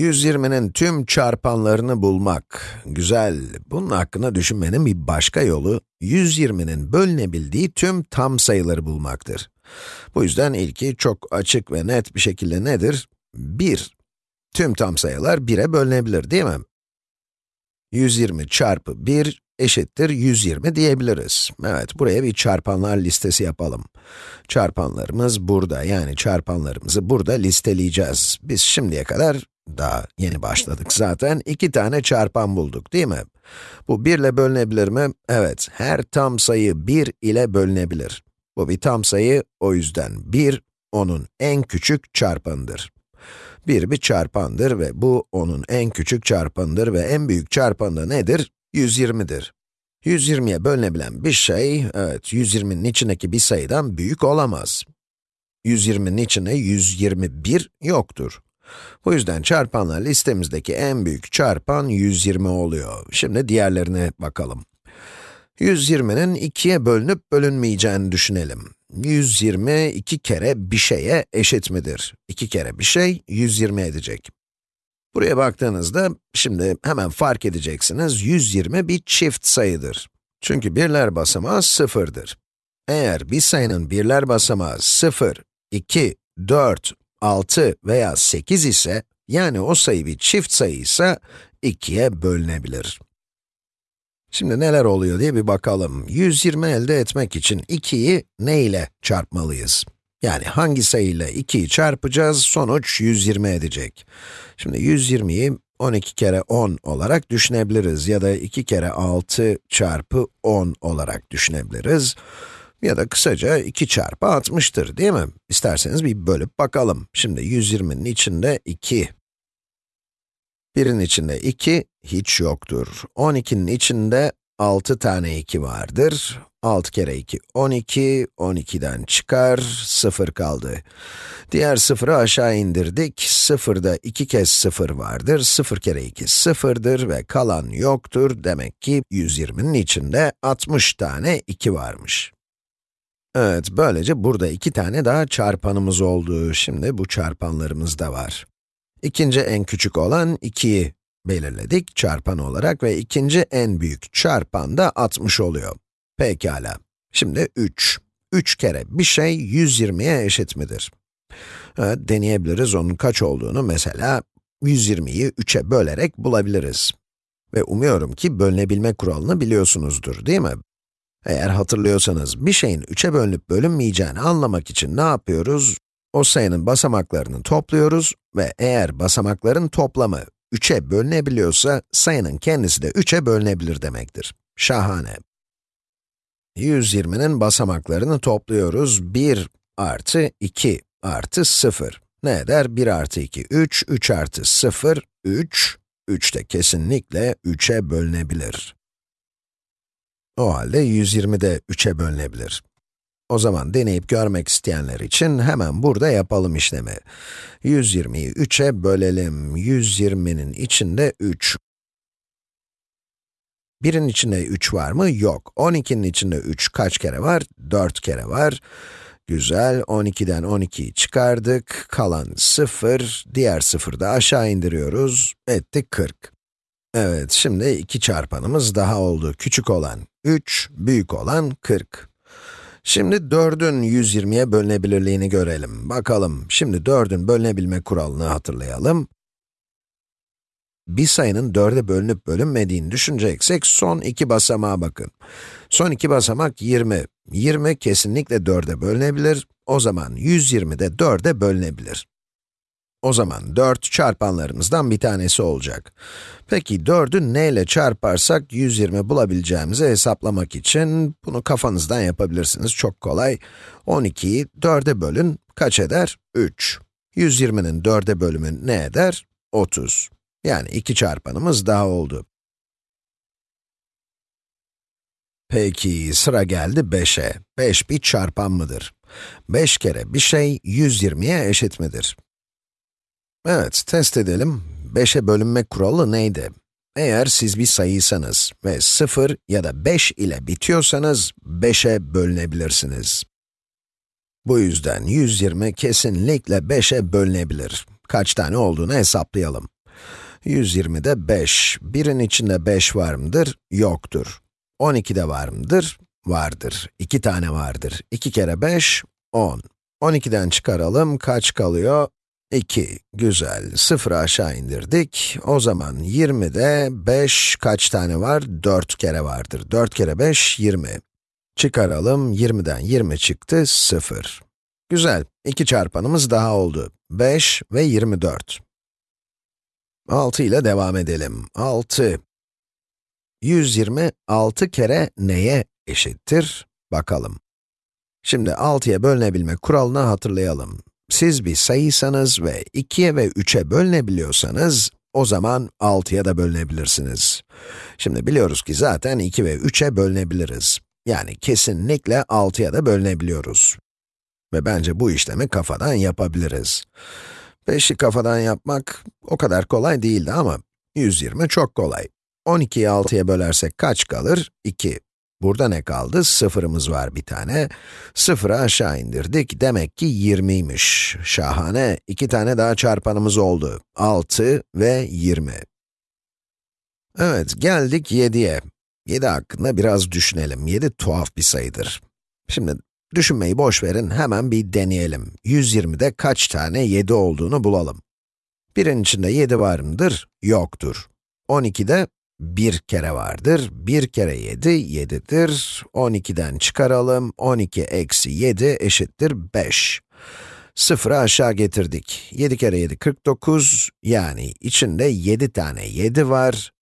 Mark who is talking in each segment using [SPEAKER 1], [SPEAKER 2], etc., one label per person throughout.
[SPEAKER 1] 120'nin tüm çarpanlarını bulmak. Güzel. Bunun hakkında düşünmenin bir başka yolu, 120'nin bölünebildiği tüm tam sayıları bulmaktır. Bu yüzden ilki çok açık ve net bir şekilde nedir? 1. Tüm tam sayılar 1'e bölünebilir, değil mi? 120 çarpı 1 eşittir 120 diyebiliriz. Evet, buraya bir çarpanlar listesi yapalım. Çarpanlarımız burada, yani çarpanlarımızı burada listeleyeceğiz. Biz şimdiye kadar, daha yeni başladık zaten, iki tane çarpan bulduk, değil mi? Bu 1 ile bölünebilir mi? Evet, her tam sayı 1 ile bölünebilir. Bu bir tam sayı, o yüzden 1, onun en küçük çarpanıdır. 1 bir çarpandır ve bu onun en küçük çarpanıdır ve en büyük çarpanı nedir? 120'dir. 120'ye bölünebilen bir şey, evet 120'nin içindeki bir sayıdan büyük olamaz. 120'nin içinde 121 yoktur. Bu yüzden çarpanlar listemizdeki en büyük çarpan 120 oluyor. Şimdi diğerlerine bakalım. 120'nin 2'ye bölünüp bölünmeyeceğini düşünelim. 120, 2 kere bir şeye eşit midir? 2 kere bir şey, 120 edecek. Buraya baktığınızda, şimdi hemen fark edeceksiniz, 120 bir çift sayıdır. Çünkü birler basamağı sıfırdır. Eğer bir sayının birler basamağı 0, 2, 4, 6 veya 8 ise, yani o sayı bir çift sayı ise, 2'ye bölünebilir. Şimdi neler oluyor diye bir bakalım. 120 elde etmek için 2'yi ne ile çarpmalıyız? Yani hangi sayıyla 2'yi çarpacağız, sonuç 120 edecek. Şimdi 120'yi 12 kere 10 olarak düşünebiliriz ya da 2 kere 6 çarpı 10 olarak düşünebiliriz. Ya da kısaca 2 çarpı 60'tır değil mi? İsterseniz bir bölüp bakalım. Şimdi 120'nin içinde 2. 1'in içinde 2 hiç yoktur. 12'nin içinde 6 tane 2 vardır. 6 kere 2, 12, 12'den çıkar, 0 kaldı. Diğer sıfırı aşağı indirdik, 0'da 2 kez 0 vardır, 0 kere 2 0'dır ve kalan yoktur. Demek ki 120'nin içinde 60 tane 2 varmış. Evet, böylece burada iki tane daha çarpanımız oldu. Şimdi bu çarpanlarımız da var. İkinci en küçük olan 2'yi belirledik çarpan olarak ve ikinci en büyük çarpan da 60 oluyor. Pekala. Şimdi 3. 3 kere bir şey 120'ye eşit midir? Evet, deneyebiliriz onun kaç olduğunu mesela 120'yi 3'e bölerek bulabiliriz. Ve umuyorum ki bölünebilme kuralını biliyorsunuzdur, değil mi? Eğer hatırlıyorsanız, bir şeyin 3'e bölünüp bölünmeyeceğini anlamak için ne yapıyoruz? O sayının basamaklarını topluyoruz ve eğer basamakların toplamı 3'e bölünebiliyorsa, sayının kendisi de 3'e bölünebilir demektir. Şahane. 120'nin basamaklarını topluyoruz. 1 artı 2 artı 0. Ne eder? 1 artı 2, 3, 3 artı 0, 3. 3 de kesinlikle 3'e bölünebilir. O halde 120 de 3'e bölünebilir. O zaman deneyip görmek isteyenler için hemen burada yapalım işlemi. 120'yi 3'e bölelim. 120'nin içinde 3. 1'in içinde 3 var mı? Yok. 12'nin içinde 3 kaç kere var? 4 kere var. Güzel, 12'den 12'yi çıkardık. Kalan 0, diğer 0'ı da aşağı indiriyoruz. Etti 40. Evet, şimdi iki çarpanımız daha oldu. Küçük olan 3, büyük olan 40. Şimdi 4'ün 120'ye bölünebilirliğini görelim. Bakalım, şimdi 4'ün bölünebilme kuralını hatırlayalım. Bir sayının 4'e bölünüp bölünmediğini düşüneceksek, son iki basamağa bakın. Son iki basamak 20. 20 kesinlikle 4'e bölünebilir, o zaman 120 de 4'e bölünebilir. O zaman 4 çarpanlarımızdan bir tanesi olacak. Peki 4'ü ne ile çarparsak 120 bulabileceğimizi hesaplamak için bunu kafanızdan yapabilirsiniz. Çok kolay. 12'yi 4'e bölün, kaç eder? 3. 120'nin 4'e bölümü ne eder? 30. Yani iki çarpanımız daha oldu. Peki, sıra geldi 5'e. 5 bir çarpan mıdır? 5 kere bir şey 120'ye eşit midir? Evet, test edelim. 5'e bölünme kuralı neydi? Eğer siz bir sayıysanız ve 0 ya da 5 ile bitiyorsanız 5'e bölünebilirsiniz. Bu yüzden 120 kesinlikle 5'e bölünebilir. Kaç tane olduğunu hesaplayalım. 120'de 5. 1'in içinde 5 var mıdır? Yoktur. 12'de var mıdır? Vardır. 2 tane vardır. 2 kere 5, 10. 12'den çıkaralım, kaç kalıyor? 2. Güzel. 0'ı aşağı indirdik. O zaman 20'de 5 kaç tane var? 4 kere vardır. 4 kere 5, 20. Çıkaralım, 20'den 20 çıktı, 0. Güzel, iki çarpanımız daha oldu. 5 ve 24. 6 ile devam edelim. 6. 120, 6 kere neye eşittir? Bakalım. Şimdi 6'ya bölünebilme kuralını hatırlayalım. Siz bir sayıysanız ve 2'ye ve 3'e bölünebiliyorsanız, o zaman 6'ya da bölünebilirsiniz. Şimdi biliyoruz ki zaten 2 ve 3'e bölünebiliriz. Yani kesinlikle 6'ya da bölünebiliyoruz. Ve bence bu işlemi kafadan yapabiliriz. 5'i kafadan yapmak o kadar kolay değildi ama 120 çok kolay. 12'yi 6'ya bölersek kaç kalır? 2. Burada ne kaldı? Sıfırımız var bir tane. Sıfırı aşağı indirdik. Demek ki 20'ymiş. Şahane. İki tane daha çarpanımız oldu. 6 ve 20. Evet, geldik 7'ye. 7 hakkında biraz düşünelim. 7 tuhaf bir sayıdır. Şimdi düşünmeyi boş verin, hemen bir deneyelim. 120'de kaç tane 7 olduğunu bulalım. Birin içinde 7 var mıdır? Yoktur. 12'de 1 kere vardır. 1 kere 7, 7'dir. 12'den çıkaralım. 12 eksi 7 eşittir 5. Sıfırı aşağı getirdik. 7 kere 7, 49. Yani içinde 7 tane 7 var.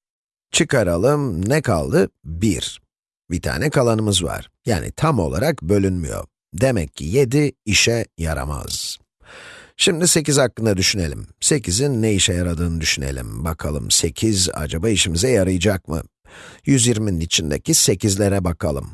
[SPEAKER 1] Çıkaralım, ne kaldı? 1. Bir tane kalanımız var. Yani tam olarak bölünmüyor. Demek ki 7 işe yaramaz. Şimdi 8 hakkında düşünelim. 8'in ne işe yaradığını düşünelim. Bakalım 8 acaba işimize yarayacak mı? 120'nin içindeki 8'lere bakalım.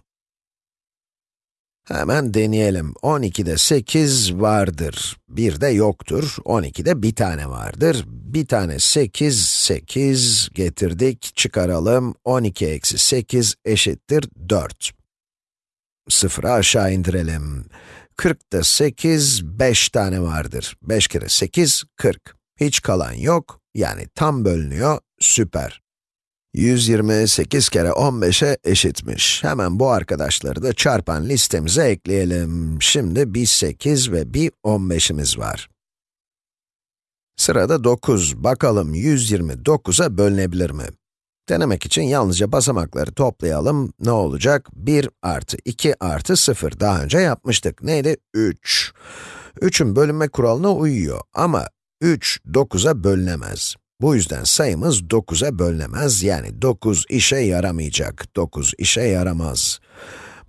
[SPEAKER 1] Hemen deneyelim. 12'de 8 vardır. 1'de yoktur. 12'de bir tane vardır. Bir tane 8, 8 getirdik. Çıkaralım. 12 eksi 8 eşittir 4. Sıfırı aşağı indirelim. 40'da 8, 5 tane vardır. 5 kere 8, 40. Hiç kalan yok, yani tam bölünüyor, süper. 128 kere 15'e eşitmiş. Hemen bu arkadaşları da çarpan listemize ekleyelim. Şimdi bir 8 ve bir 15'imiz var. Sırada 9. Bakalım 129'a bölünebilir mi? Denemek için yalnızca basamakları toplayalım. Ne olacak? 1 artı 2 artı 0. Daha önce yapmıştık. Neydi? 3. 3'ün bölünme kuralına uyuyor ama 3, 9'a bölünemez. Bu yüzden sayımız 9'a bölünemez, yani 9 işe yaramayacak, 9 işe yaramaz.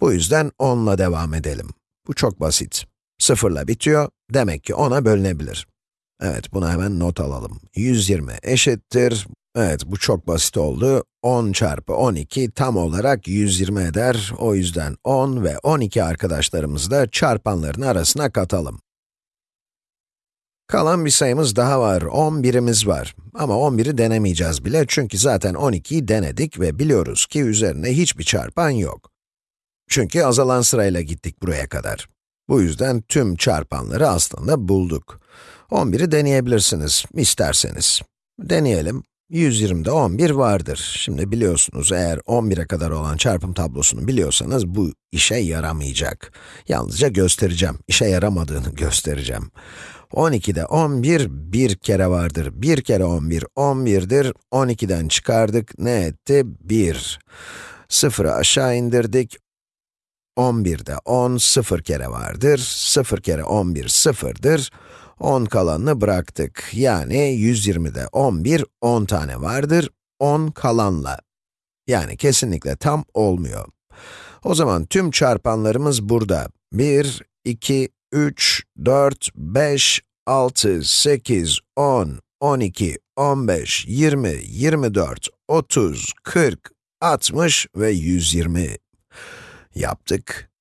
[SPEAKER 1] Bu yüzden 10 ile devam edelim. Bu çok basit. 0 ile bitiyor, demek ki 10'a bölünebilir. Evet, bunu hemen not alalım. 120 eşittir, evet bu çok basit oldu. 10 çarpı 12 tam olarak 120 eder. O yüzden 10 ve 12 arkadaşlarımızı da çarpanların arasına katalım. Kalan bir sayımız daha var, 11'imiz var. Ama 11'i denemeyeceğiz bile çünkü zaten 12'yi denedik ve biliyoruz ki üzerine hiçbir çarpan yok. Çünkü azalan sırayla gittik buraya kadar. Bu yüzden tüm çarpanları aslında bulduk. 11'i deneyebilirsiniz, isterseniz. Deneyelim. 120'de 11 vardır. Şimdi biliyorsunuz, eğer 11'e kadar olan çarpım tablosunu biliyorsanız bu işe yaramayacak. Yalnızca göstereceğim, işe yaramadığını göstereceğim. 12'de 11, bir kere vardır. 1 kere 11, 11'dir. 12'den çıkardık, ne etti? 1. 0'ı aşağı indirdik. 11'de 10, 0 kere vardır. 0 kere 11, 0'dır. 10 kalanını bıraktık. Yani 120'de 11, 10 tane vardır. 10 kalanla. Yani kesinlikle tam olmuyor. O zaman tüm çarpanlarımız burada. 1, 2, 3, 4, 5, 6, 8, 10, 12, 15, 20, 24, 30, 40, 60 ve 120. Yaptık.